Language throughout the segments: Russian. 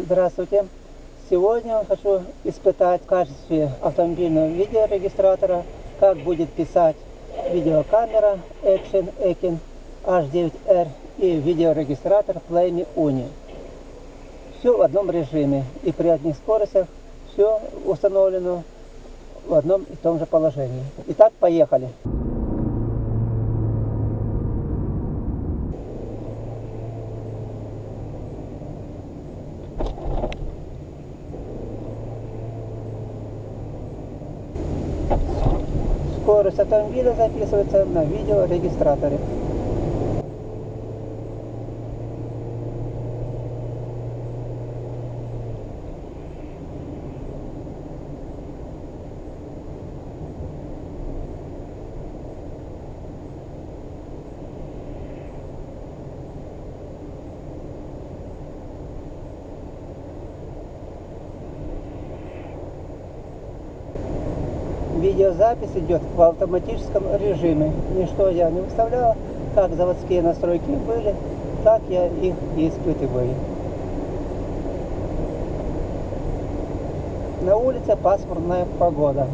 Здравствуйте. Сегодня я хочу испытать в качестве автомобильного видеорегистратора, как будет писать видеокамера Action Ekin H9R и видеорегистратор Play Uni. Все в одном режиме и при одних скоростях все установлено в одном и том же положении. Итак, поехали. Скорость автомобиля записывается на видеорегистраторе. Видеозапись идет в автоматическом режиме. Ничто я не выставлял, как заводские настройки были, так я их и испытываю. На улице пасмурная погода.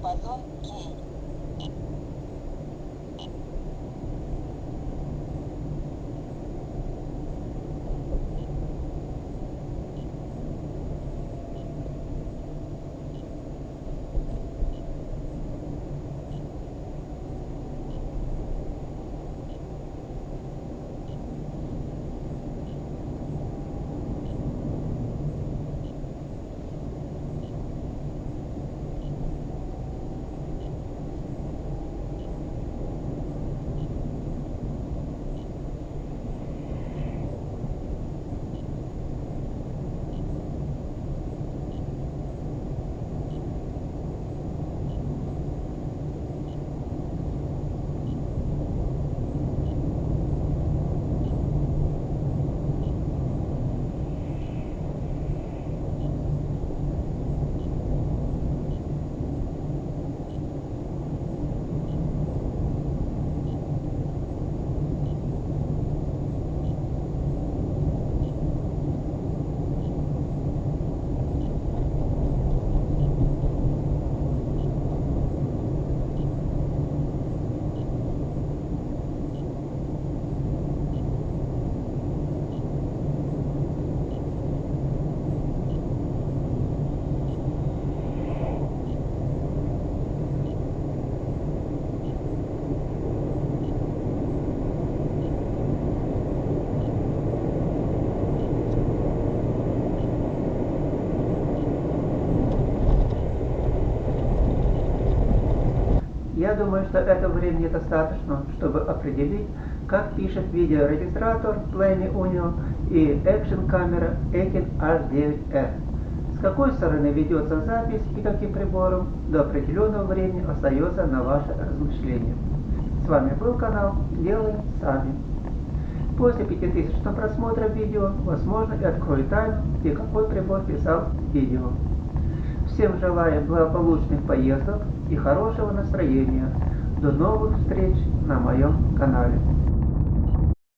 Диапазон кей. Я думаю, что этого времени достаточно, чтобы определить, как пишет видеорегистратор Play Unio и Action камера Ekin H9R. С какой стороны ведется запись и каким прибором, до определенного времени остается на ваше размышление. С вами был канал Делаем Сами. После 5000 просмотра видео, возможно, и открою тайну, где какой прибор писал видео. Всем желаю благополучных поездок и хорошего настроения. До новых встреч на моем канале.